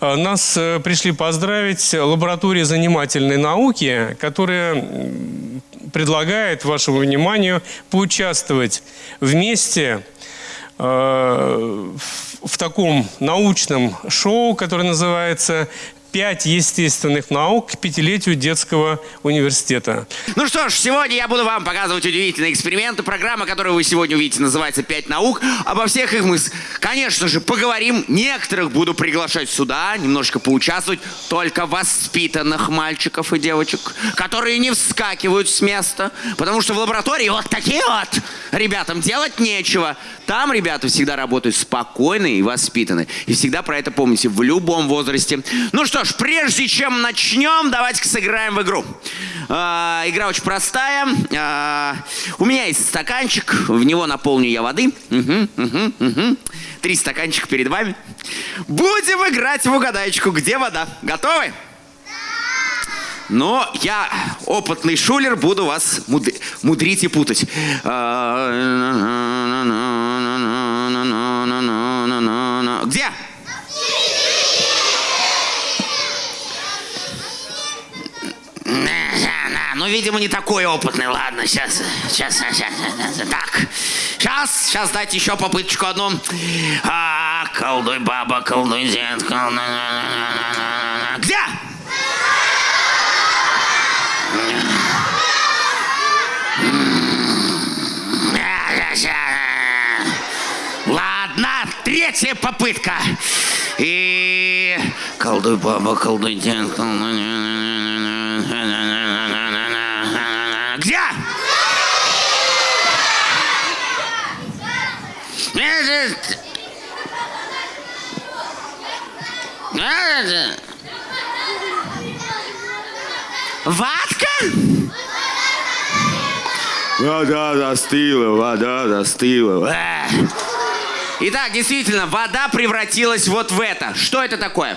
Э, Нас э, пришли поздравить лаборатория занимательной науки, которая предлагает вашему вниманию поучаствовать вместе э, в таком научном шоу, которое называется «Пять естественных наук к пятилетию детского университета». Ну что ж, сегодня я буду вам показывать удивительные эксперименты. Программа, которую вы сегодня увидите, называется «Пять наук». Обо всех их мы, конечно же, поговорим. Некоторых буду приглашать сюда, немножко поучаствовать. Только воспитанных мальчиков и девочек, которые не вскакивают с места. Потому что в лаборатории вот такие вот ребятам делать нечего. Там ребята всегда работают спокойно и воспитаны. И всегда про это помните в любом возрасте. Ну что ж, прежде чем начнем, давайте-ка сыграем в игру. А, игра очень простая. А, у меня есть стаканчик, в него наполню я воды. Мгм, мгм, мгм. Три стаканчика перед вами. Будем играть в угадайку, где вода. Готовы? Но я, опытный шулер, буду вас муд- мудрить и путать. Видимо, не такой опытный. Ладно, сейчас, сейчас, сейчас, сейчас. Так, сейчас, сейчас дайте еще попыточку одну. А, колдуй, баба, колдуй, дед, колдуй. Где? Ладно, третья попытка. И... Колдуй, баба, колдуй, дед, колдуй. Ватка? Вода застыла, вода застыла. Эх. Итак, действительно, вода превратилась вот в это. Что это такое?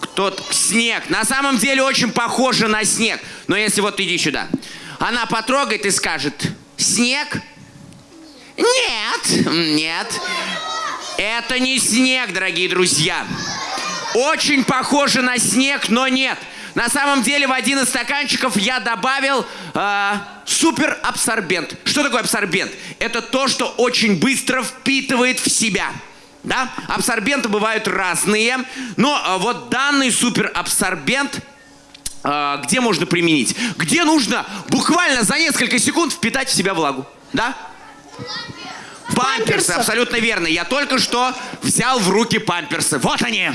Кто снег. На самом деле очень похоже на снег. Но если вот иди сюда. Она потрогает и скажет, снег? Нет, нет. Это не снег, дорогие друзья. Очень похоже на снег, но нет. На самом деле в один из стаканчиков я добавил э, суперабсорбент. Что такое абсорбент? Это то, что очень быстро впитывает в себя. Да? Абсорбенты бывают разные, но э, вот данный суперабсорбент э, где можно применить? Где нужно буквально за несколько секунд впитать в себя влагу? Да? Памперсы, Памперсы. абсолютно верно. Я только что взял в руки памперсы. Вот они.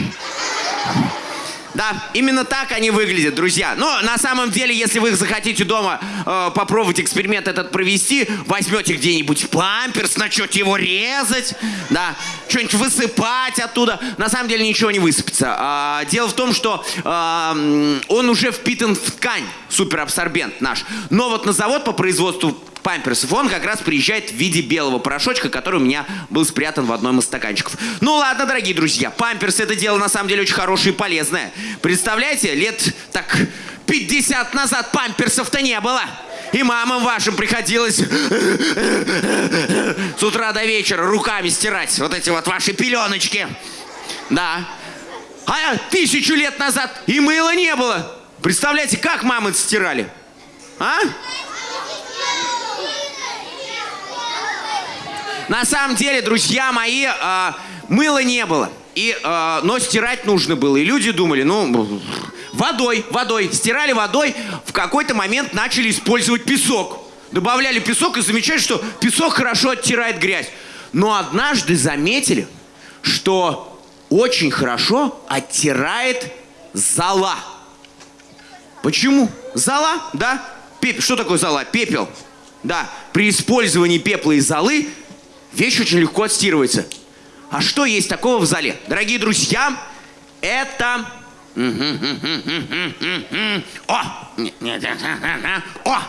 Да, именно так они выглядят, друзья. Но на самом деле, если вы захотите дома э, попробовать эксперимент этот провести, возьмете где-нибудь памперс, начнете его резать, да, что-нибудь высыпать оттуда. На самом деле ничего не высыпется. А, дело в том, что м, он уже впитан в ткань, суперабсорбент наш. Но вот на завод по производству памперсов, он как раз приезжает в виде белого порошочка, который у меня был спрятан в одном из стаканчиков. Ну ладно, дорогие друзья, памперсы это дело на самом деле очень хорошее и полезное. Представляете, лет так 50 назад памперсов-то не было. И мамам вашим приходилось с утра до вечера руками стирать вот эти вот ваши пеленочки. Да. А тысячу лет назад и мыла не было. Представляете, как мамы стирали? А? На самом деле, друзья мои, а, мыла не было. И, а, но стирать нужно было. И люди думали, ну, водой, водой. Стирали водой, в какой-то момент начали использовать песок. Добавляли песок и замечали, что песок хорошо оттирает грязь. Но однажды заметили, что очень хорошо оттирает зола. Почему? Зола, да? Пеп- Что такое зола? Пепел. Да. При использовании пепла и золы вещь очень легко отстирывается. А что есть такого в зале? Дорогие друзья, это... О! О!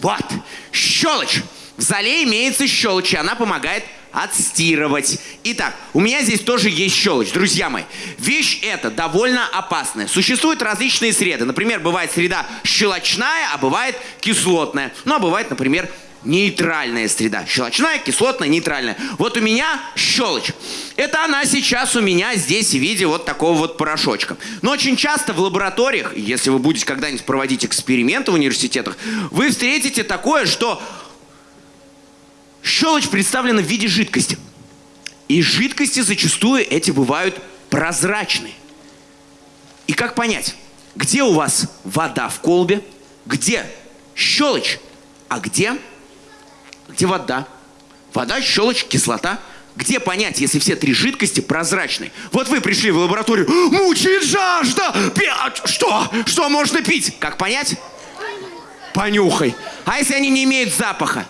Вот! Щелочь! В зале имеется щелочь, и она помогает отстирывать. Итак, у меня здесь тоже есть щелочь, друзья мои. Вещь эта довольно опасная. Существуют различные среды. Например, бывает среда щелочная, а бывает кислотная. Ну, а бывает, например, нейтральная среда. Щелочная, кислотная, нейтральная. Вот у меня щелочь. Это она сейчас у меня здесь в виде вот такого вот порошочка. Но очень часто в лабораториях, если вы будете когда-нибудь проводить эксперименты в университетах, вы встретите такое, что щелочь представлена в виде жидкости. И жидкости зачастую эти бывают прозрачные. И как понять, где у вас вода в колбе, где щелочь, а где где вода? Вода, щелочь, кислота. Где понять, если все три жидкости прозрачны? Вот вы пришли в лабораторию, мучает жажда! Пи- а Что? Что можно пить? Как понять? Понюхай. А если они не имеют запаха?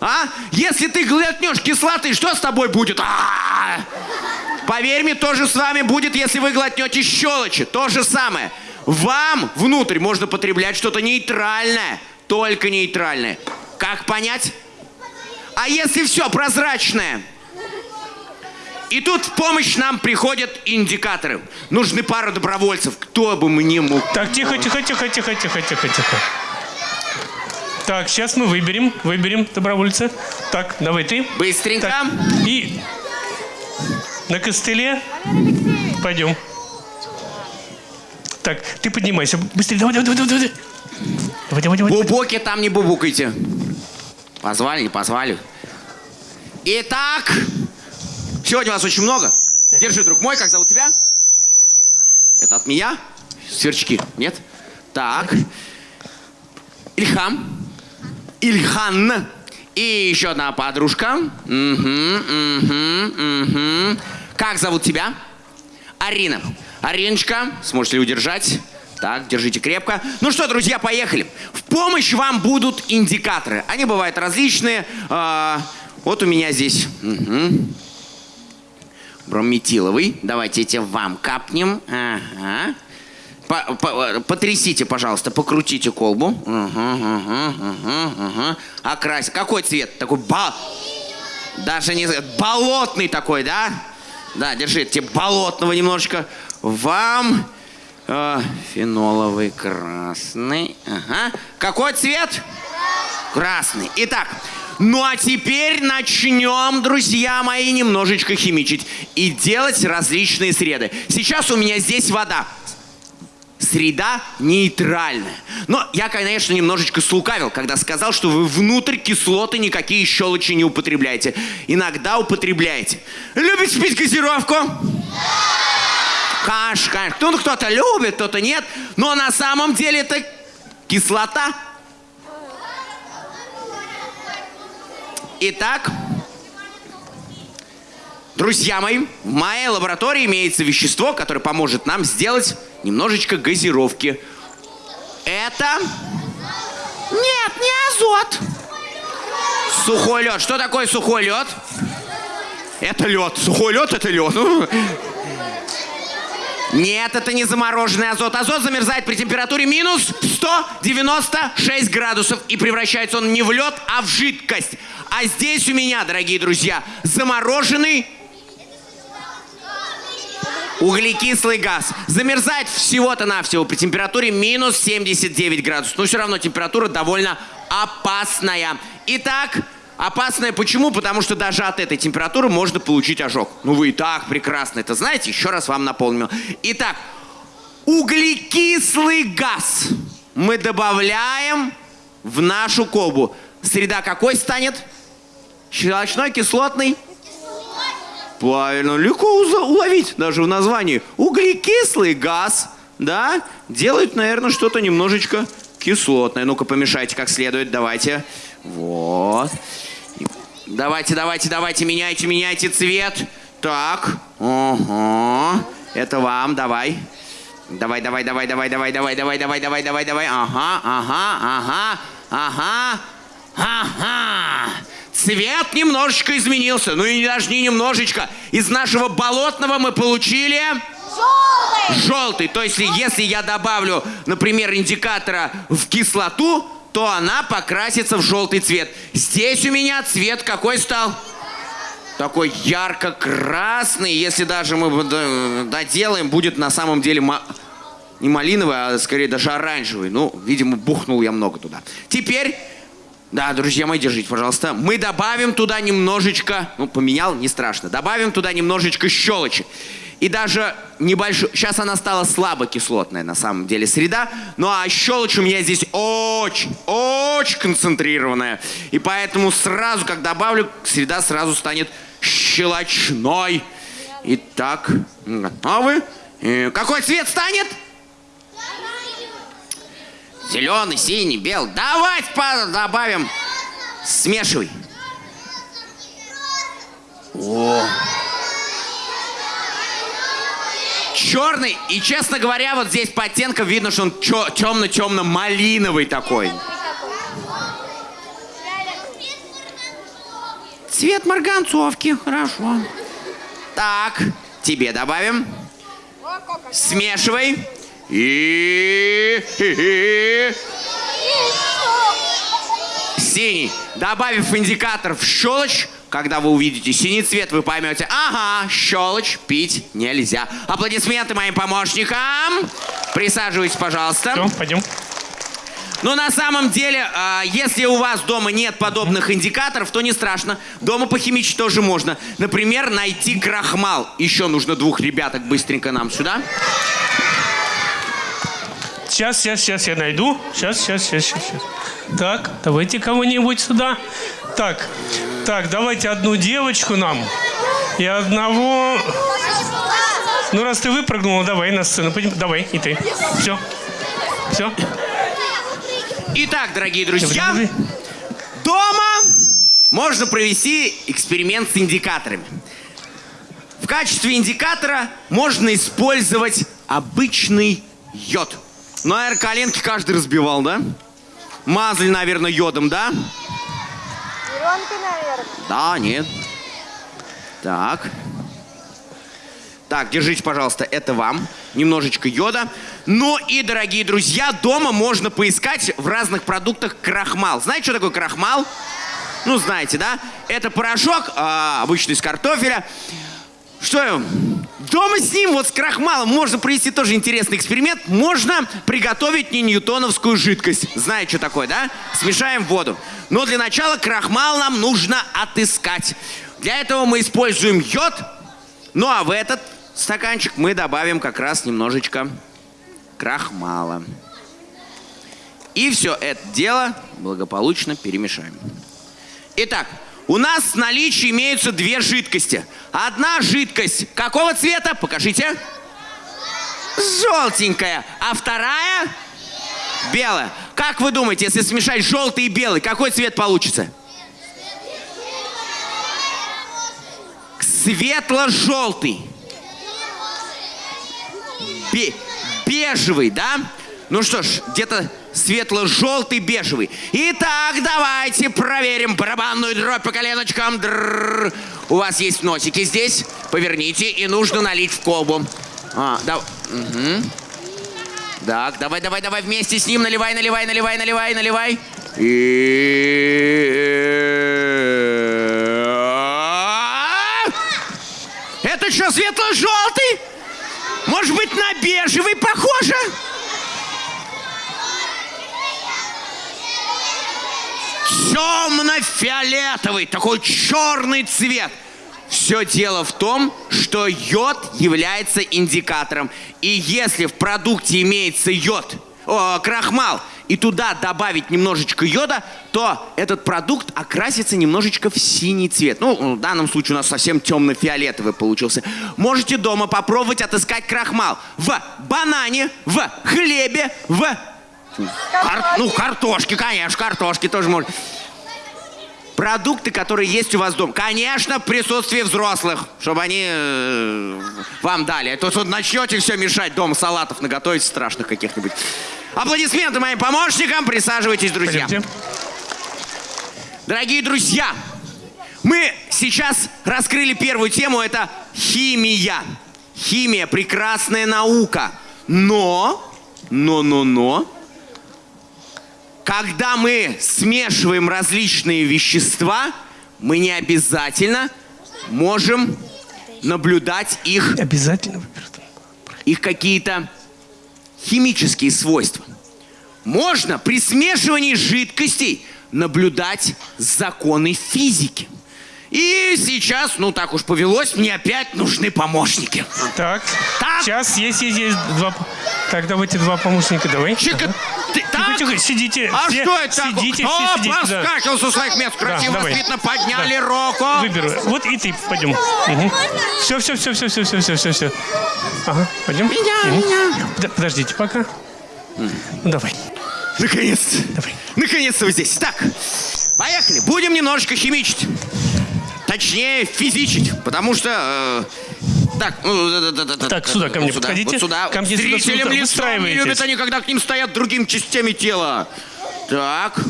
А? Если ты глотнешь кислоты, что с тобой будет? А-а-а! Поверь мне, то же с вами будет, если вы глотнете щелочи. То же самое. Вам внутрь можно потреблять что-то нейтральное. Только нейтральное. Как понять? А если все прозрачное? И тут в помощь нам приходят индикаторы. Нужны пара добровольцев. Кто бы мне мог... Так, тихо, тихо, тихо, тихо, тихо, тихо, тихо. Так, сейчас мы выберем, выберем добровольца. Так, давай ты. Быстренько. Так, и на костыле. Пойдем. Так, ты поднимайся. Быстрее, давай, давай, давай, давай. Давай, давай, давай. Бубоки там не бубукайте. Позвали, не позвали. Итак, сегодня вас очень много. Держи, друг мой, как зовут тебя? Это от меня? Сверчки, нет? Так. Ильхам. Ильхан. И еще одна подружка. Угу, угу, угу. Как зовут тебя? Арина. Ариночка, сможете ли удержать? Так, держите крепко. Ну что, друзья, поехали. В помощь вам будут индикаторы. Они бывают различные. А, вот у меня здесь угу. брометиловый. Давайте эти вам капнем. Ага. По- по- потрясите, пожалуйста, покрутите колбу. Угу, угу, угу, угу. Окрась. Какой цвет? Такой ба... Даже не болотный такой, да? Да, держите болотного немножечко. Вам э, феноловый красный. Ага. Какой цвет? Красный. Итак, ну а теперь начнем, друзья мои, немножечко химичить и делать различные среды. Сейчас у меня здесь вода. Среда нейтральная. Но я, конечно, немножечко слукавил, когда сказал, что вы внутрь кислоты никакие щелочи не употребляете. Иногда употребляете. Любите пить газировку? Конечно, конечно. Ну, кто-то любит, кто-то нет. Но на самом деле это кислота. Итак, друзья мои, в моей лаборатории имеется вещество, которое поможет нам сделать немножечко газировки. Это... Нет, не азот. Сухой лед. Что такое сухой лед? Это лед. Сухой лед это лед. Нет, это не замороженный азот. Азот замерзает при температуре минус 196 градусов. И превращается он не в лед, а в жидкость. А здесь у меня, дорогие друзья, замороженный углекислый газ. Замерзает всего-то навсего при температуре минус 79 градусов. Но все равно температура довольно опасная. Итак, опасная почему? Потому что даже от этой температуры можно получить ожог. Ну вы и так прекрасно это знаете. Еще раз вам напомню. Итак, углекислый газ мы добавляем в нашу колбу. Среда какой станет? Щелочной, кислотный? Правильно, легко уловить даже в названии. Углекислый газ, да, делает, наверное, что-то немножечко кислотное. Ну-ка, помешайте как следует, давайте. Вот. Давайте, давайте, давайте, меняйте, меняйте цвет. Так, ага. Это вам, давай. Давай, давай, давай, давай, давай, давай, давай, давай, давай, давай, давай. Ага, ага, ага, ага, ага. Цвет немножечко изменился. Ну и даже не немножечко. Из нашего болотного мы получили... Желтый. То есть, если я добавлю, например, индикатора в кислоту, то она покрасится в желтый цвет. Здесь у меня цвет какой стал? Такой ярко-красный. Если даже мы доделаем, будет на самом деле не малиновый, а скорее даже оранжевый. Ну, видимо, бухнул я много туда. Теперь Да, друзья мои, держите, пожалуйста. Мы добавим туда немножечко, ну, поменял, не страшно. Добавим туда немножечко щелочи. И даже небольшую... Сейчас она стала слабокислотная, на самом деле, среда. Ну, а щелочь у меня здесь очень, очень концентрированная. И поэтому сразу, как добавлю, среда сразу станет щелочной. Итак, готовы? И какой цвет станет? Зеленый, синий, белый. Давайте добавим. Смешивай. О. Черный. И, честно говоря, вот здесь по оттенкам видно, что он темно-темно-малиновый такой. Цвет марганцовки. Хорошо. Так, тебе добавим. Смешивай. И... Синий. Добавив индикатор в щелочь, когда вы увидите синий цвет, вы поймете, ага, щелочь пить нельзя. Аплодисменты моим помощникам. Присаживайтесь, пожалуйста. Все, пойдем. Но на самом деле, а, если у вас дома нет подобных индикаторов, то не страшно. Дома похимичить тоже можно. Например, найти крахмал. Еще нужно двух ребяток быстренько нам сюда. Сейчас, сейчас, сейчас я найду. Сейчас, сейчас, сейчас, сейчас. сейчас. Так, давайте кого-нибудь сюда. Так, так, давайте одну девочку нам и одного... Ну, раз ты выпрыгнула, давай на сцену. Пойдем. Давай, и ты. Все. Все. Итак, дорогие друзья, дома можно провести эксперимент с индикаторами. В качестве индикатора можно использовать обычный йод. Ну, наверное, коленки каждый разбивал, да? Мазали, наверное, йодом, да? Зеленкой, наверное. Да, нет. Так. Так, держите, пожалуйста, это вам. Немножечко йода. Ну и, дорогие друзья, дома можно поискать в разных продуктах крахмал. Знаете, что такое крахмал? Ну, знаете, да? Это порошок, а, обычный из картофеля. Что я? Дома с ним, вот с крахмалом, можно провести тоже интересный эксперимент. Можно приготовить не ньютоновскую жидкость. Знаете, что такое, да? Смешаем воду. Но для начала крахмал нам нужно отыскать. Для этого мы используем йод. Ну а в этот стаканчик мы добавим как раз немножечко крахмала. И все это дело благополучно перемешаем. Итак, у нас в наличии имеются две жидкости. Одна жидкость какого цвета? Покажите. Желтенькая. А вторая? Белая. Как вы думаете, если смешать желтый и белый, какой цвет получится? Светло-желтый. Бе- бежевый, да? Ну что ж, где-то светло-желтый, бежевый. Итак, давайте проверим барабанную дробь по коленочкам. Дрррр. У вас есть носики здесь. Поверните, и нужно налить в колбу. А, да. мгм. Так, давай, давай, давай вместе с ним. Наливай, наливай, наливай, наливай, наливай. И... Это что, светло-желтый? Может быть, на бежевый похоже? Темно-фиолетовый, такой черный цвет. Все дело в том, что йод является индикатором. И если в продукте имеется йод, о, крахмал, и туда добавить немножечко йода, то этот продукт окрасится немножечко в синий цвет. Ну, в данном случае у нас совсем темно-фиолетовый получился. Можете дома попробовать отыскать крахмал в банане, в хлебе, в... кар- ну, картошке, конечно, картошке тоже можно. Продукты, которые есть у вас дома. Конечно, в присутствии взрослых, чтобы они э, вам дали. А то тут начнете все мешать дома, салатов наготовить страшных каких-нибудь. Аплодисменты моим помощникам. Присаживайтесь, друзья. Пойдемте. Дорогие друзья, мы сейчас раскрыли первую тему, это химия. Химия – прекрасная наука. Но, но, но, но, когда мы смешиваем различные вещества, мы не обязательно можем наблюдать их Обязательно их какие-то химические свойства. Можно при смешивании жидкостей наблюдать законы физики. И сейчас, ну так уж повелось, мне опять нужны помощники. Так. Так. Сейчас есть, есть, есть два... Так, давайте два помощника, давай. Чика, ты Тихо, так? тихо, сидите. А все, что это такое? Сидите, Кто все сидите. да. поскакал со своих мест? Красиво, давай. воспитанно подняли Да. руку. Выберу. Вот и ты, пойдем. Все, все, все, все, все, все, все, все, все. Ага, пойдем. Меня, Мгм. меня. Да, подождите пока. Ну, давай, Наконец-то. давай. Наконец-то вы здесь. Так, поехали. Будем немножечко химичить. Точнее, физичить. Потому что... э, так, ну, да, да, да, да, Так, да, сюда ко мне вот сюда, подходите. Вот сюда. Ко мне Зрителям сюда. лицом не любят они, когда к ним стоят другими частями тела. Так.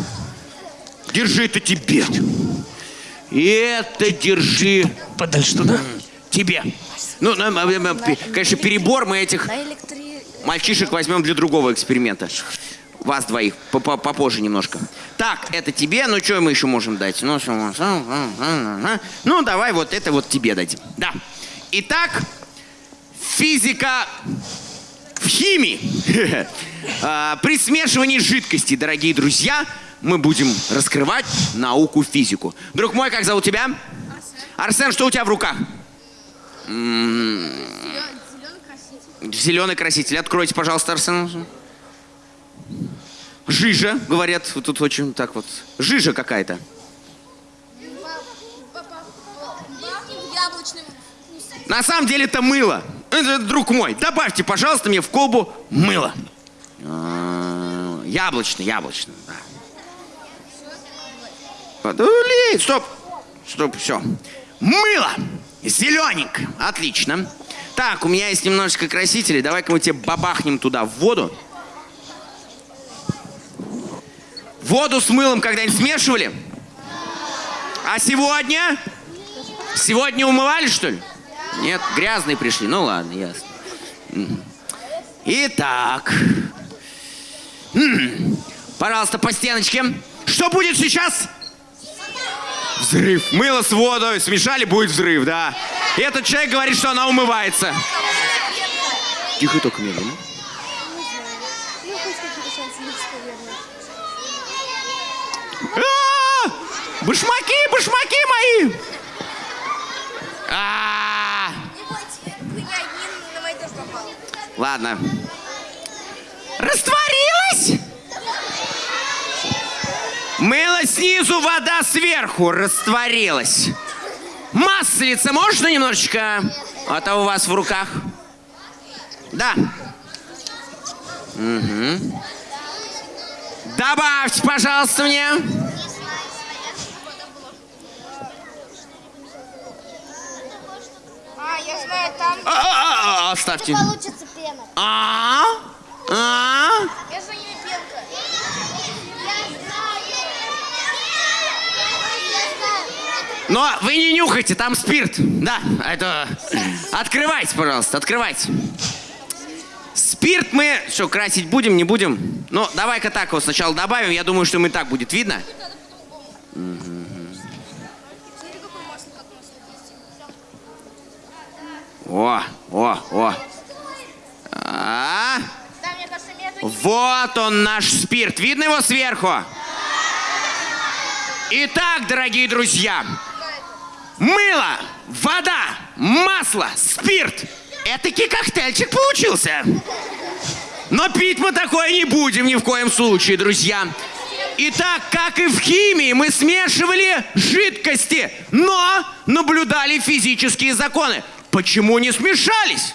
Держи это тебе. И это держи Подальше туда. тебе. Ну, ну, конечно, перебор мы этих мальчишек возьмем для другого эксперимента. Вас двоих, по- по- попозже немножко. Так, это тебе, ну что мы еще можем дать? Ну, ну, давай вот это вот тебе дадим. Да. Итак, физика в химии. А, При смешивании жидкостей, дорогие друзья, мы будем раскрывать науку физику. Друг мой, как зовут тебя? Арсен, что у тебя в руках? Зеленый краситель. Откройте, пожалуйста, Арсен. Жижа, говорят, тут очень так вот. Жижа какая-то. На самом деле это мыло. Это, друг мой, добавьте, пожалуйста, мне в колбу мыло. А, Яблочный, яблочный, да. Подулей, стоп. Стоп, все. Мыло. Зелененькое. Отлично. Так, у меня есть немножечко красителей. Давай-ка мы тебе бабахнем туда в воду. Воду с мылом когда-нибудь смешивали? А сегодня? Сегодня умывали, что ли? Нет, грязные пришли. Ну ладно, ясно. Итак. Пожалуйста, по стеночке. Что будет сейчас? Взрыв. Мыло с водой смешали, будет взрыв, да. И этот человек говорит, что она умывается. Тихо только медленно. Ну, хоть какие-то шансы есть, наверное. А! Башмаки, башмаки мои! А! Тоже попал. Ладно. Растворилась? Мыло снизу, вода сверху растворилась. Маслица можно немножечко? А то у вас в руках. Да. Мгм. Добавьте, пожалуйста, мне. А, я знаю, там... А, а, а, Оставьте. Получится пена. А? А? Я за ними пенка. Но вы не нюхайте, там спирт. Да, это... Открывайте, пожалуйста, открывайте. Спирт мы... Что, красить будем, не будем? Ну, давай-ка так его сначала добавим. Я думаю, что им и так будет видно. О, о, о. А, вот он наш спирт. Видно его сверху? Итак, дорогие друзья, мыло, вода, масло, спирт. Этакий коктейльчик получился. Но пить мы такое не будем ни в коем случае, друзья. Итак, как и в химии, мы смешивали жидкости, но наблюдали физические законы. Почему не смешались?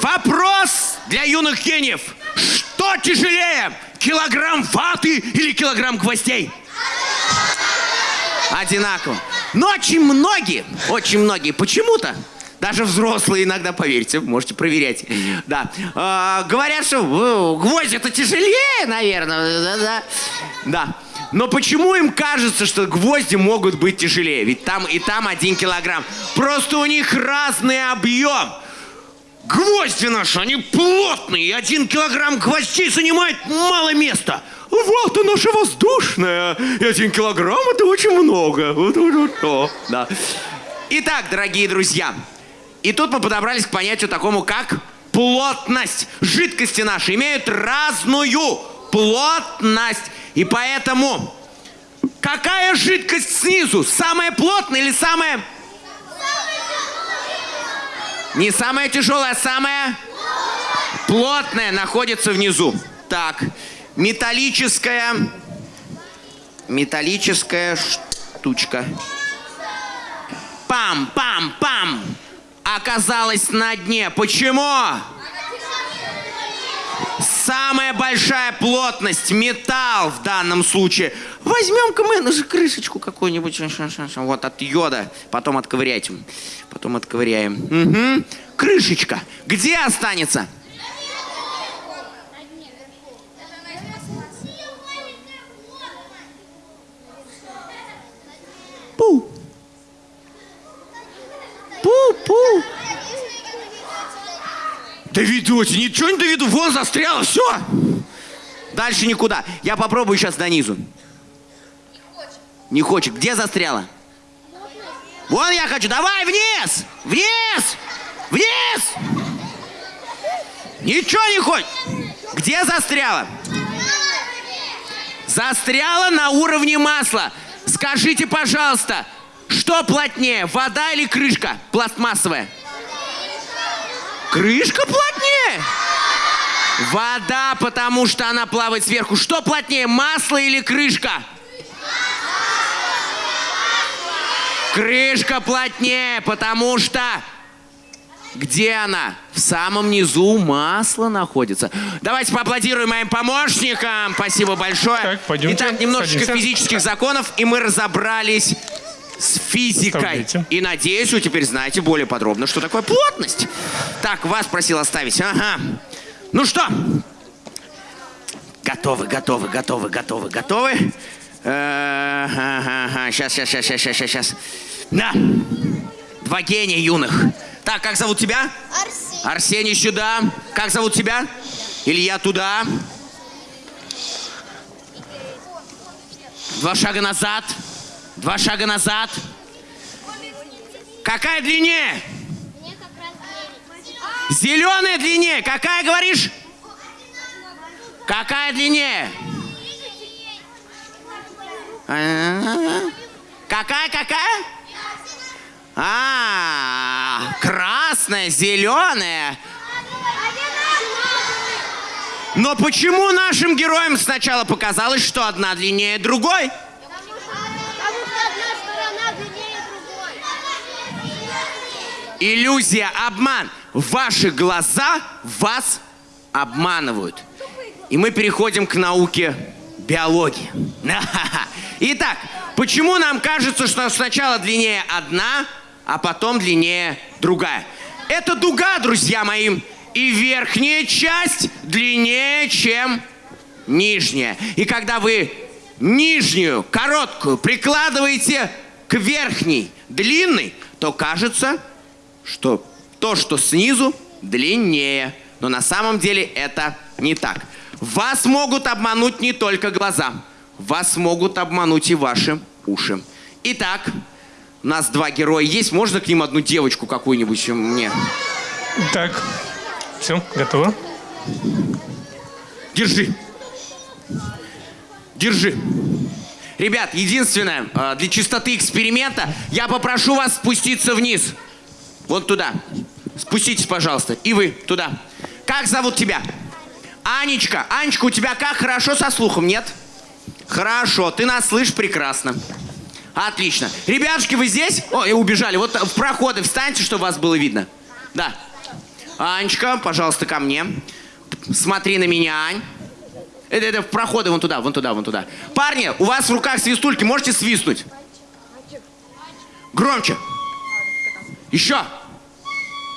Вопрос для юных гениев. Что тяжелее? Килограмм ваты или килограмм гвоздей? Одинаково. Но очень многие, очень многие почему-то, даже взрослые иногда, поверьте, можете проверять, да, э, говорят, что гвоздь это тяжелее, наверное, да, да, да. Но почему им кажется, что гвозди могут быть тяжелее? Ведь там и там один килограмм. Просто у них разный объем. Гвозди наши, они плотные, и один килограмм гвоздей занимает мало места. Вот наша воздушная, и один килограмм это очень много. Вот, вот, вот, вот. Да. Итак, дорогие друзья, и тут мы подобрались к понятию такому, как плотность. Жидкости наши имеют разную плотность. И поэтому какая жидкость снизу? Самая плотная или самая... Не самая тяжелая, а самая плотная находится внизу. Так, металлическая... Металлическая штучка. Пам-пам-пам! Оказалась на дне. Почему? Самая большая плотность, металл в данном случае. Возьмем-ка мы же крышечку какую-нибудь, вот от йода, потом отковыряйте. Потом отковыряем. Мгм. Крышечка. Где останется? Пу. Пу-пу. Доведете, ничего не доведу, вон застряло, все. Дальше никуда. Я попробую сейчас до низу. Не хочет. Где застряла? Вон я хочу. Давай вниз! Вниз! Вниз! Ничего не хочет. Где застряла? Застряла на уровне масла. Скажите, пожалуйста, что плотнее, вода или крышка пластмассовая? Крышка плотнее? Вода, потому что она плавает сверху. Что плотнее, масло или крышка? Крышка плотнее, потому что... Где она? В самом низу масло находится. Давайте поаплодируем моим помощникам. Спасибо большое. Так, пойдемте, Итак, немножечко садимся. физических законов, и мы разобрались с физикой. Вставляйте. И надеюсь, вы теперь знаете более подробно, что такое плотность. Так, вас просил оставить. Ага. Ну что? Готовы, готовы, готовы, готовы, готовы. Сейчас, сейчас, сейчас, сейчас, сейчас, сейчас. Да. Два гения юных. Так, как зовут тебя? Арсений. Арсений сюда. Как зовут тебя? Илья туда. Два шага назад. Два шага назад. Какая девять. Зеленая длиннее. Какая говоришь? Какая длиннее? А, Какая, какая? А, красная, зеленая. Но почему нашим героям сначала показалось, что одна длиннее другой. Иллюзия, обман. Ваши глаза вас обманывают. И мы переходим к науке биологии. Итак, почему нам кажется, что сначала длиннее одна, а потом длиннее другая? Это дуга, друзья мои. И верхняя часть длиннее, чем нижняя. И когда вы нижнюю, короткую, прикладываете к верхней, длинной, то кажется, что то, что снизу, длиннее. Но на самом деле это не так. Вас могут обмануть не только глаза. Вас могут обмануть и ваши уши. Итак, у нас два героя есть. Можно к ним одну девочку какую-нибудь мне? Так, все, готово. Держи. Держи. Ребят, единственное, э, для чистоты эксперимента я попрошу вас спуститься вниз. Вот туда. Спуститесь, пожалуйста. И вы туда. Как зовут тебя? Анечка. Анечка, у тебя как? Хорошо со слухом, нет? Хорошо, ты нас слышишь прекрасно. Отлично. Ребятушки, вы здесь? О, и убежали. Вот в проходы встаньте, чтобы вас было видно. Да. Анечка, пожалуйста, ко мне. Смотри на меня, Ань. Это, это в проходы вон туда, вон туда, вон туда. Парни, у вас в руках свистульки, можете свистнуть? Громче. Еще.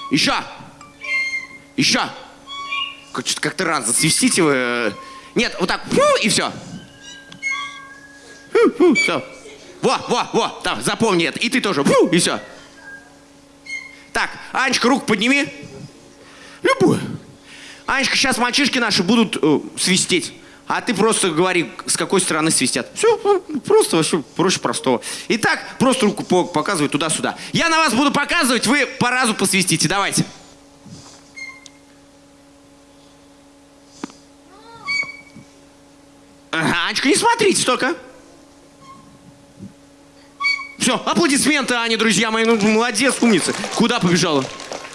Еще. Еще. Что-то Как-то рано засвистите вы. э. Нет, вот так. Фу, и все. Все. Во, во, во, там, запомни это. И ты тоже. Фу, и все. Так, Анечка, руку подними. Любую. Анечка, сейчас мальчишки наши будут э, свистеть. А ты просто говори, с какой стороны свистят. Все, ну, просто вообще проще простого. Итак, просто руку показывай туда-сюда. Я на вас буду показывать, вы по разу посвистите. Давайте. Анечка, не смотрите столько. Все, аплодисменты, Ане, друзья мои. Ну, молодец, умница. Куда побежала?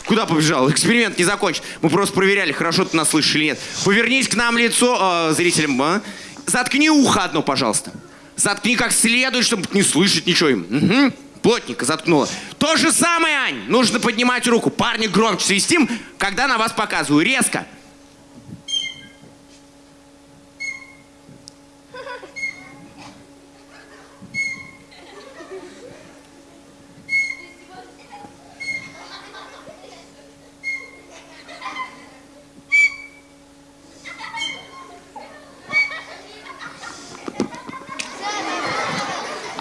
Куда побежал? Эксперимент не закончен. Мы просто проверяли, хорошо ты нас слышишь или нет. Повернись к нам лицо, э, зрителям. а. Заткни ухо одно, пожалуйста. Заткни как следует, чтобы не слышать ничего им. Угу. Плотненько заткнула. То же самое, Ань. Нужно поднимать руку. Парни громче свистим, когда на вас показываю. Резко.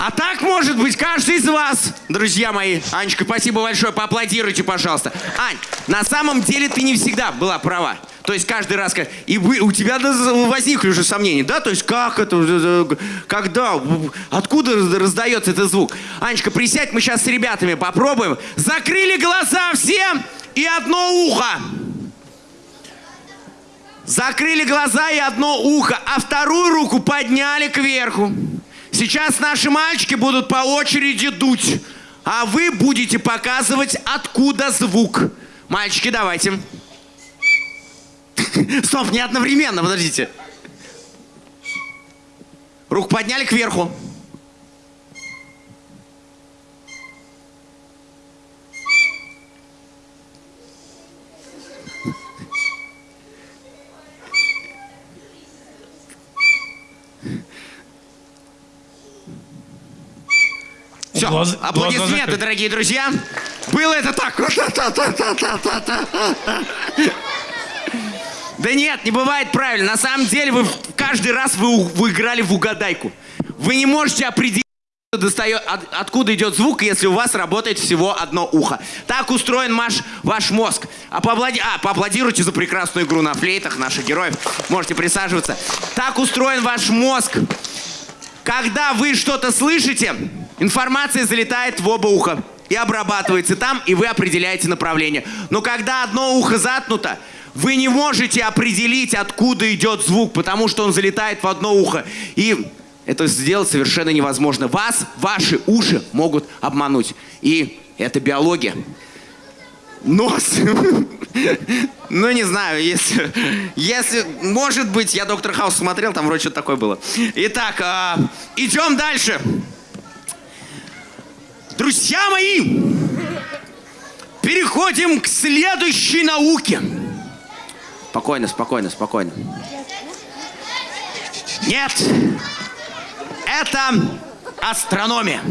А так может быть каждый из вас, друзья мои. Анечка, спасибо большое, поаплодируйте, пожалуйста. Ань, на самом деле ты не всегда была права. То есть каждый раз, и вы, у тебя возникли уже сомнения, да? То есть как это, э, когда, откуда раз- раздается этот звук? Анечка, присядь, мы сейчас с ребятами попробуем. Закрыли глаза все и одно ухо. Закрыли глаза и одно ухо, а вторую руку подняли кверху. Сейчас наши мальчики будут по очереди дуть, а вы будете показывать, откуда звук. Мальчики, давайте. Стоп, не одновременно, подождите. Руку подняли кверху. Все, Глаз- глаза аплодисменты, закрыты. дорогие друзья. Было это так. Да нет, не бывает правильно. На самом деле вы каждый раз вы, вы играли в угадайку. Вы не можете определить, достает, от- откуда идет звук, если у вас работает всего одно ухо. Так устроен ваш, ваш мозг. А, поаплади- а, поаплодируйте за прекрасную игру на флейтах наших героев. Можете присаживаться. Так устроен ваш мозг. Когда вы что-то слышите, информация залетает в оба уха и обрабатывается там, и вы определяете направление. Но когда одно ухо заткнуто, вы не можете определить, откуда идет звук, потому что он залетает в одно ухо. И это сделать совершенно невозможно. Вас, ваши уши могут обмануть. И это биология. Нос. Ну, не знаю, если, если, может быть, я Доктор Хаус смотрел, там вроде что-то такое было. Итак, а, идем дальше. Друзья мои, переходим к следующей науке. Спокойно, спокойно, спокойно. Нет, это астрономия.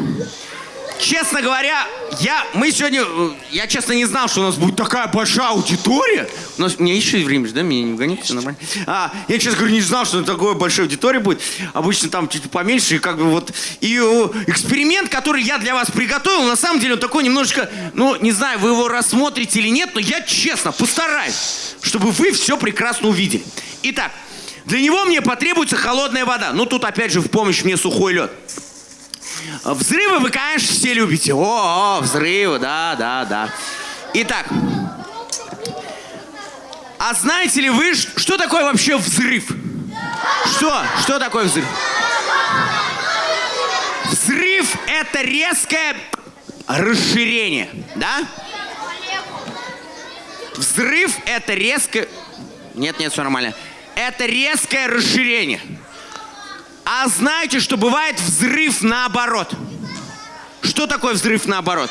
Честно говоря, я, мы сегодня, э, я честно не знал, что у нас будет такая большая аудитория. У нас, меня еще время, да, меня не гоните, все нормально. А, я, честно говоря, не знал, что такое большая аудитория будет. Обычно там чуть поменьше, и как бы вот. И э, эксперимент, который я для вас приготовил, на самом деле он такой немножечко, ну, не знаю, вы его рассмотрите или нет, но я честно постараюсь, чтобы вы все прекрасно увидели. Итак, для него мне потребуется холодная вода. Ну, тут опять же в помощь мне сухой лед. Взрывы вы, конечно, все любите. О, о, взрывы, да, да, да. Итак, а знаете ли вы, что такое вообще взрыв? Что? Что такое взрыв? Взрыв – это резкое расширение, да? Взрыв – это резкое... Нет, нет, все нормально. Это резкое расширение. А знаете, что бывает взрыв наоборот? Что такое взрыв наоборот?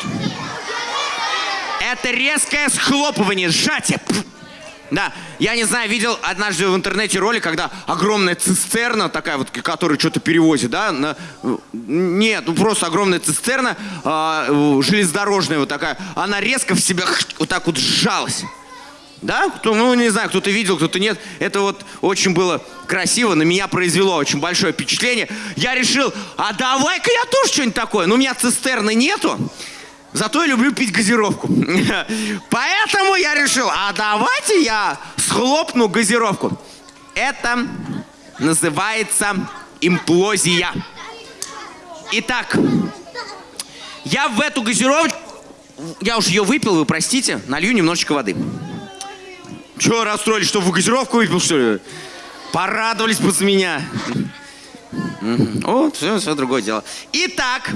Это резкое схлопывание, сжатие. Да, я не знаю, видел однажды в интернете ролик, когда огромная цистерна, такая вот, которая что-то перевозит, да? на- нет, ну просто огромная цистерна, э, железнодорожная вот такая, она резко в себя вот так вот сжалась. Да? Кто, ну, не знаю, кто-то видел, кто-то нет. Это вот очень было красиво, на меня произвело очень большое впечатление. Я решил, а давай-ка я тоже что-нибудь такое. Ну, у меня цистерны нету, зато я люблю пить газировку. Поэтому я решил, а давайте я схлопну газировку. Это называется имплозия. Итак, я в эту газировочку, я уж ее выпил, вы простите, налью немножечко воды. Чего расстроились, что в газировку выпил, что ли? Порадовались за меня. О, все, все другое дело. Итак,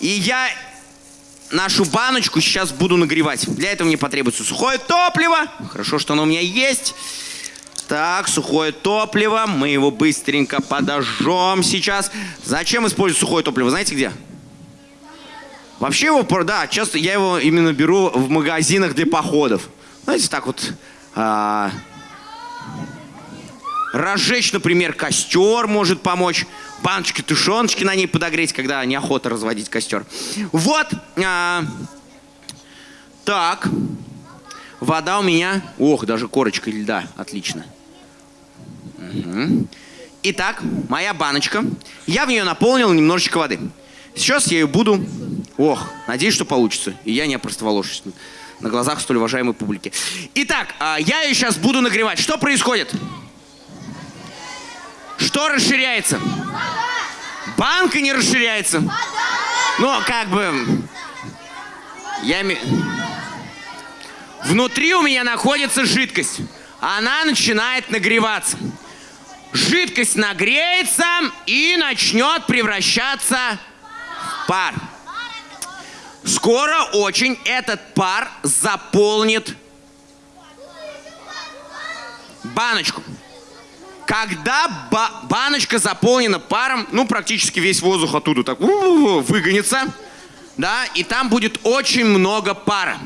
и я нашу баночку сейчас буду нагревать. Для этого мне потребуется сухое топливо. Хорошо, что оно у меня есть. Так, сухое топливо. Мы его быстренько подожжем сейчас. Зачем использовать сухое топливо? Знаете где? Вообще его, да, часто я его именно беру в магазинах для походов. Знаете, так вот а, разжечь, например, костер может помочь. Баночки тушеночки на ней подогреть, когда неохота разводить костер. Вот. а, так. Вода у меня... Ох, даже корочка льда. Отлично. Мгм. Итак, моя баночка. Я в нее наполнил немножечко воды. Сейчас я ее буду... Ох, надеюсь, что получится. И я не опростоволожусь на глазах столь уважаемой публики. Итак, а, я ее сейчас буду нагревать. Что происходит? Что расширяется? Банка не расширяется. Ну, как бы... Я... Внутри у меня находится жидкость. Она начинает нагреваться. Жидкость нагреется и начнет превращаться в пар. Скоро очень этот пар заполнит баночку. Когда ба- баночка заполнена паром, ну, практически весь воздух оттуда так выгонится, да, и там будет очень много пара.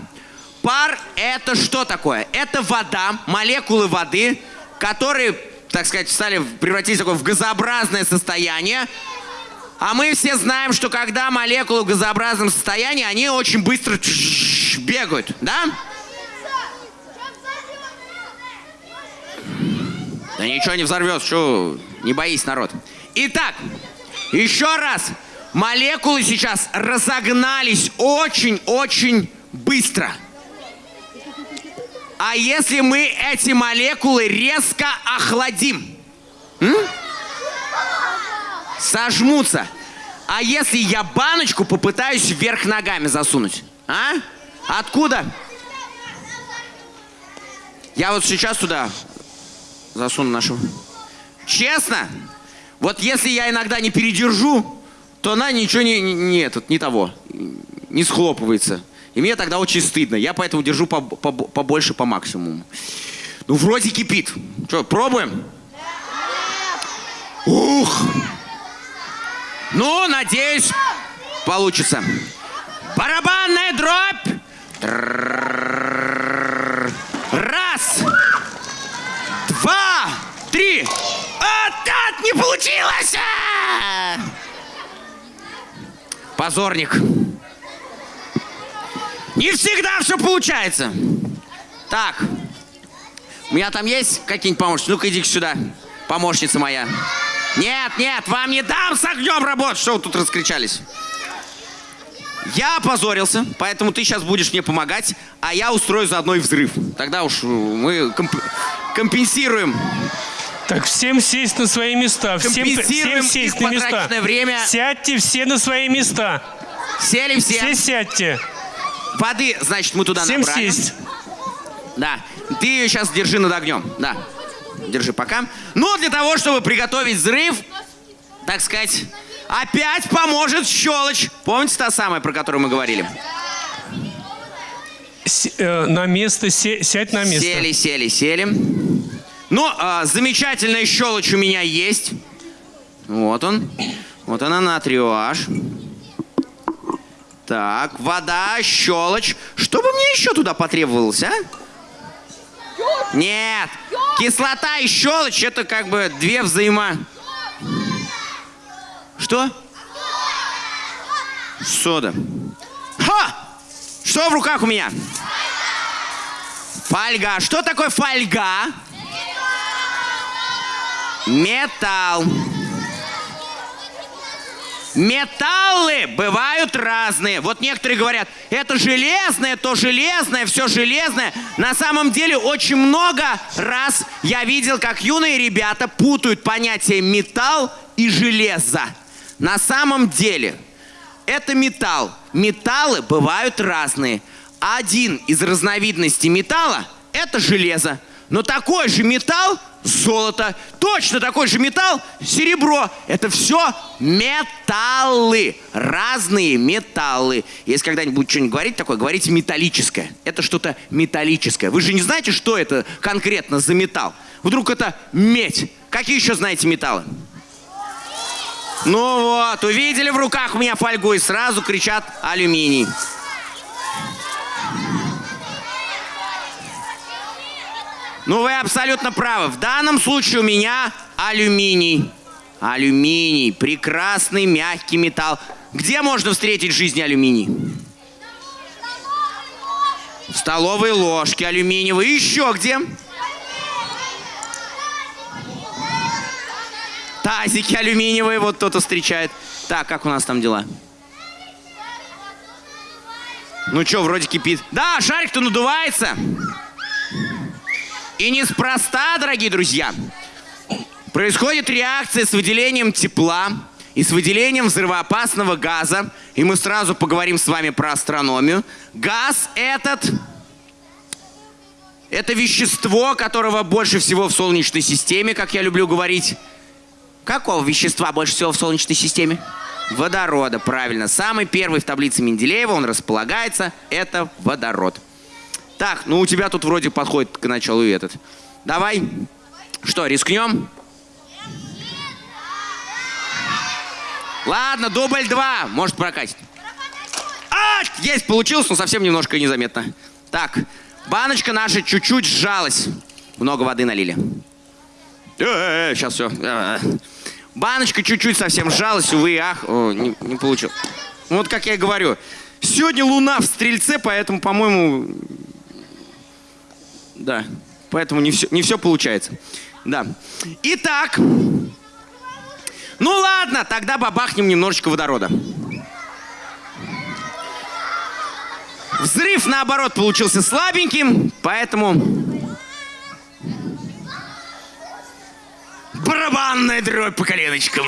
Пар – это что такое? Это вода, молекулы воды, которые, так сказать, стали превратились в такое в газообразное состояние. А мы все знаем, что когда молекулы в газообразном состоянии, они очень быстро бегают, да? Да ничего не взорвется, что не боись, народ. Итак, еще раз. Молекулы сейчас разогнались очень-очень быстро. А если мы эти молекулы резко охладим? М? Сожмутся. А если я баночку попытаюсь вверх ногами засунуть? А? Откуда? Я вот сейчас туда засуну нашу. Честно? Вот если я иногда не передержу, то она ничего не, не, не этот, не того, не схлопывается. И мне тогда очень стыдно. Я поэтому держу по- по- побольше по максимуму. Ну, вроде кипит. Что, пробуем? Ух! Ну, надеюсь, получится. Барабанная дробь! Раз! Два! Три! А, так, не получилось! Позорник. Не всегда все получается. Так. У меня там есть какие-нибудь помощники? Ну-ка, иди сюда. Помощница моя. Нет, нет, вам не дам с огнем работать. Что вы тут раскричались? Я опозорился, поэтому ты сейчас будешь мне помогать, а я устрою заодно и взрыв. Тогда уж э, мы комп- компенсируем. Так, всем сесть на свои места. Всем, всем сесть на места. время. Сядьте все на свои места. Сели все. Все сядьте. Воды, значит, мы туда Всем набрали. сесть. Да. Ты ее сейчас держи над огнем. Да. Держи пока. Ну, для того, чтобы приготовить взрыв, так сказать, опять поможет щелочь. Помните та самая, про которую мы говорили? С- э, на место, се- сядь на место. Сели, сели, сели. Ну, а, замечательная щелочь у меня есть. Вот он. Вот она натриуаш. Так, вода, щелочь. Что бы мне еще туда потребовалось, а? Нет. Кислота и щелочь это как бы две взаимо... Что? Сода. Ха! Что в руках у меня? Фольга. Что такое фольга? Металл. Металлы бывают разные. Вот некоторые говорят, это железное, то железное, все железное. На самом деле очень много раз я видел, как юные ребята путают понятие металл и железо. На самом деле это металл. Металлы бывают разные. Один из разновидностей металла – это железо. Но такой же металл – золото. Точно такой же металл – серебро. Это все металлы. Разные металлы. Если когда-нибудь будете что-нибудь говорить такое, говорите металлическое. Это что-то металлическое. Вы же не знаете, что это конкретно за металл? Вдруг это медь. Какие еще знаете металлы? Ну вот, увидели в руках у меня фольгу и сразу кричат алюминий. Ну, вы абсолютно правы. В данном случае у меня алюминий. Алюминий. Прекрасный мягкий металл. Где можно встретить в жизни алюминий? В столовой ложке алюминиевой. Еще где? Тазики алюминиевые. Вот кто-то встречает. Так, как у нас там дела? Ну что, вроде кипит. Да, шарик-то надувается. И неспроста, дорогие друзья, происходит реакция с выделением тепла и с выделением взрывоопасного газа. И мы сразу поговорим с вами про астрономию. Газ этот – это вещество, которого больше всего в Солнечной системе, как я люблю говорить. Какого вещества больше всего в Солнечной системе? Водорода, правильно. Самый первый в таблице Менделеева, он располагается, это водород. Так, ну у тебя тут вроде подходит к началу этот. Давай. Что, рискнем? Ладно, дубль два. Может прокатить. А, есть, получилось, но совсем немножко незаметно. Так, баночка наша чуть-чуть сжалась. Много воды налили. Э, сейчас все. Баночка чуть-чуть совсем сжалась, увы, ах, О, не, не получилось. Вот как я и говорю, сегодня луна в стрельце, поэтому, по-моему, да, поэтому не все, не все получается. Да. Итак, ну ладно, тогда бабахнем немножечко водорода. Взрыв, наоборот, получился слабеньким, поэтому... Барабанная дробь по коленочкам.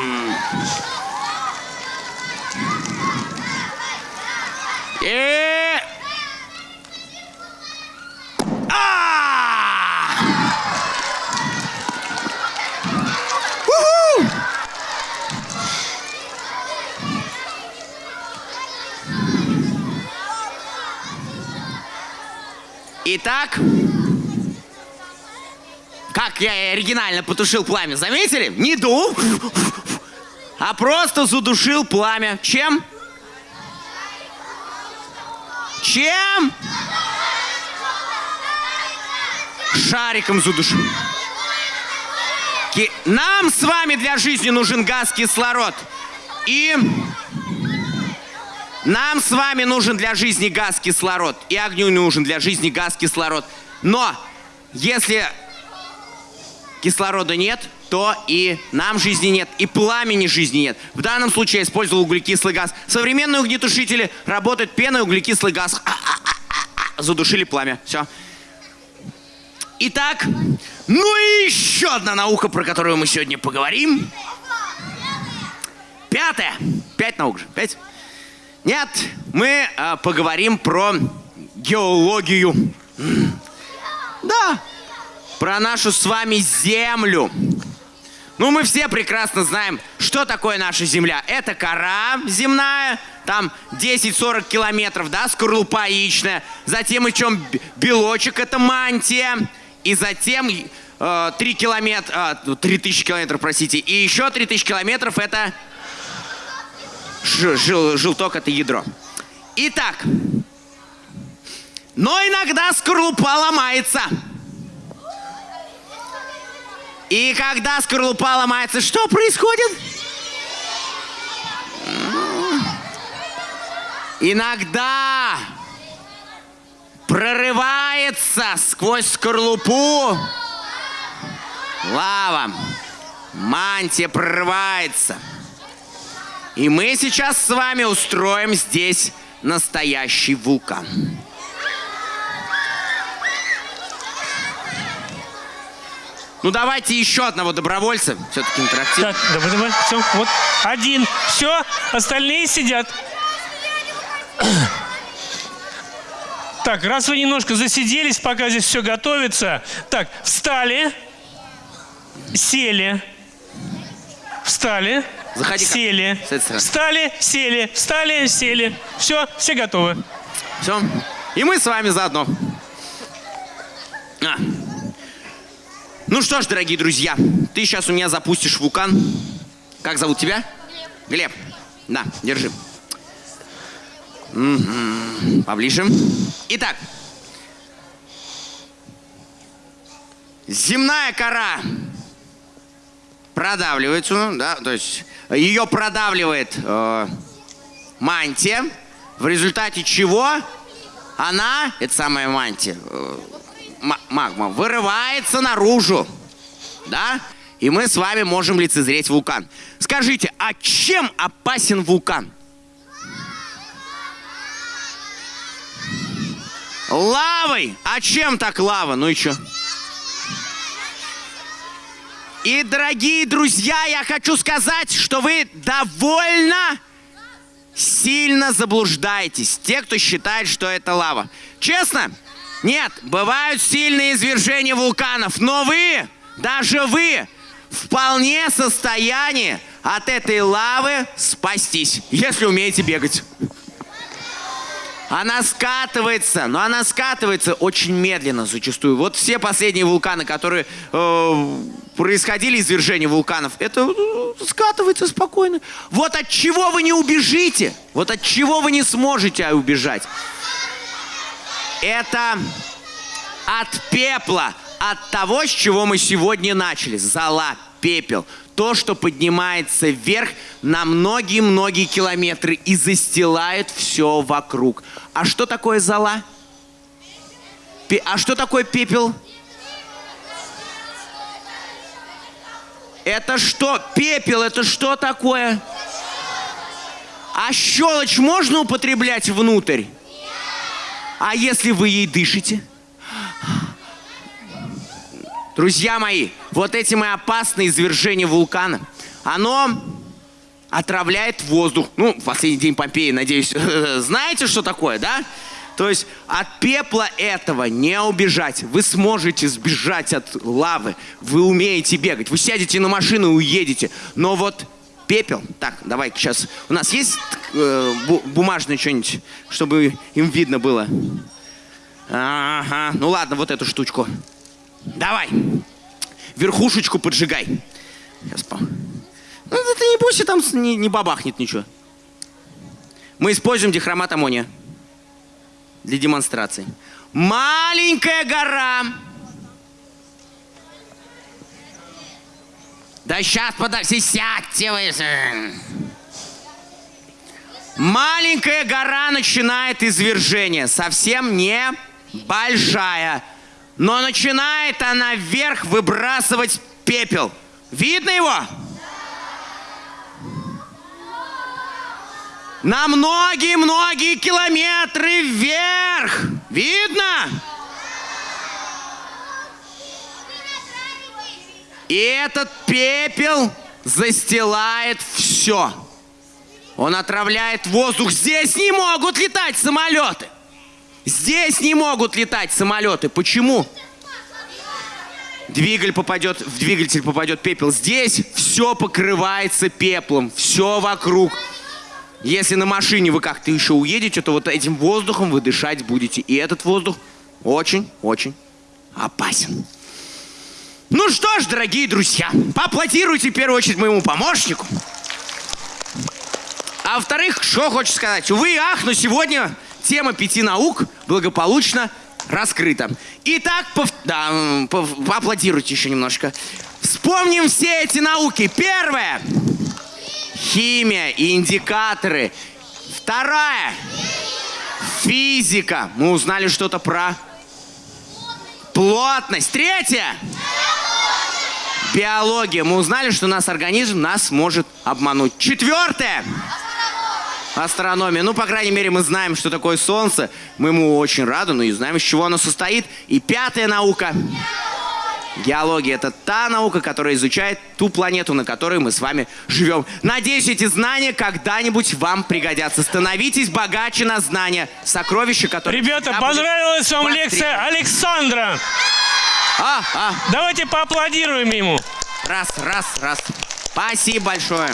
И... А! Итак, как я оригинально потушил пламя, заметили? Не дул, а просто задушил пламя. Чем? Чем? Шариком задушил. Нам с вами для жизни нужен газ кислород. И нам с вами нужен для жизни газ кислород. И огню нужен для жизни газ кислород. Но если кислорода нет, то и нам жизни нет, и пламени жизни нет. В данном случае я использовал углекислый газ. Современные огнетушители работают пеной, углекислый газ. Задушили пламя. Все. Итак, ну и еще одна наука, про которую мы сегодня поговорим. Пятая. Пять наук же. Пять. Нет, мы а, поговорим про геологию. Да, про нашу с вами Землю. Ну, мы все прекрасно знаем, что такое наша Земля. Это кора земная, там 10-40 километров, да, скорлупа яичная. Затем б- белочек, это мантия. И затем э, 3 километра, э, 3000 километров, простите. И еще 3000 километров это жил- желток это ядро. Итак, но иногда скорлупа ломается. И когда скорлупа ломается, что происходит? Иногда прорывается сквозь скорлупу лава. Мантия прорывается. И мы сейчас с вами устроим здесь настоящий вулкан. Ну давайте еще одного добровольца. Все-таки интерактив. Так, давай, давай, все, вот, один, все, остальные сидят. Так, раз вы немножко засиделись, пока здесь все готовится. Так, встали, сели, встали, Заходи сели, с этой стороны. встали, сели, встали, сели. Все, все готовы. Все. И мы с вами заодно. А. Ну что ж, дорогие друзья, ты сейчас у меня запустишь вулкан. Как зовут тебя? Глеб. Да, держи. Мгм. Поближе. Итак. Земная кора продавливается, ну, да, то есть ее продавливает э, мантия, в результате чего она, это самая мантия, э, ма- магма, вырывается наружу, да, и мы с вами можем лицезреть вулкан. Скажите, а чем опасен вулкан? Лавой! А чем так лава? Ну и что? И, дорогие друзья, я хочу сказать, что вы довольно сильно заблуждаетесь. Те, кто считает, что это лава. Честно? Нет, бывают сильные извержения вулканов, но вы, даже вы, вполне в состоянии от этой лавы спастись, если умеете бегать. Она скатывается, но она скатывается очень медленно зачастую. Вот все последние вулканы, которые э, происходили извержения вулканов, это э, скатывается спокойно. Вот от чего вы не убежите, вот от чего вы не сможете убежать. Это от пепла, от того, с чего мы сегодня начали. Зола, пепел. То, что поднимается вверх на многие-многие километры и застилает все вокруг. А что такое зола? Пе- а что такое пепел? Это что? Пепел, это что такое? А щелочь можно употреблять внутрь? А если вы ей дышите? Друзья мои, вот этим и опасное извержение вулкана. Оно отравляет воздух. Ну, последний день Помпеи, надеюсь, знаете, что такое, да? То есть от пепла этого не убежать. Вы сможете сбежать от лавы. Вы умеете бегать. Вы сядете на машину и уедете. Но вот пепел... Так, давай сейчас... У нас есть э, бу- бумажное что-нибудь, чтобы им видно было? Ага. Ну ладно, вот эту штучку. Давай. Верхушечку поджигай. Сейчас по... Ну, это не бойся, там не, не бабахнет ничего. Мы используем дихромат аммония для демонстрации. Маленькая гора. Да сейчас, подожди, сядьте вы. Маленькая гора начинает извержение. Совсем не большая. Но начинает она вверх выбрасывать пепел. Видно его? На многие-многие километры вверх. Видно? И этот пепел застилает все. Он отравляет воздух. Здесь не могут летать самолеты. Здесь не могут летать самолеты. Почему? Двигатель попадет, в двигатель попадет пепел. Здесь все покрывается пеплом. Все вокруг. Если на машине вы как-то еще уедете, то вот этим воздухом вы дышать будете. И этот воздух очень-очень опасен. Ну что ж, дорогие друзья, поаплодируйте в первую очередь моему помощнику. А во-вторых, что хочу сказать. Увы и ах, но сегодня тема пяти наук благополучно раскрыта. Итак, пов- да, пов- поаплодируйте еще немножко. Вспомним все эти науки. Первое. Химия и индикаторы. Вторая. Физика. Мы узнали что-то про плотность. Третья. Биология. Мы узнали, что наш организм нас может обмануть. Четвертое. Астрономия. Ну, по крайней мере, мы знаем, что такое Солнце. Мы ему очень рады, но и знаем, из чего оно состоит. И пятая наука. Геология — это та наука, которая изучает ту планету, на которой мы с вами живем. Надеюсь, эти знания когда-нибудь вам пригодятся. Становитесь богаче на знания. Сокровища, которые... Ребята, понравилась вам вас лекция Александра? А, а, Давайте поаплодируем ему. раз, раз, раз. Спасибо большое.